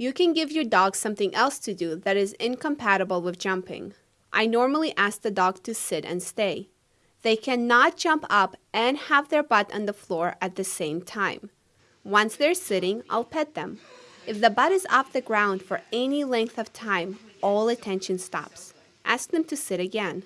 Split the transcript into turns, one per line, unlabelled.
You can give your dog something else to do that is incompatible with jumping. I normally ask the dog to sit and stay. They cannot jump up and have their butt on the floor at the same time. Once they're sitting, I'll pet them. If the butt is off the ground for any length of time, all attention stops. Ask them to sit again.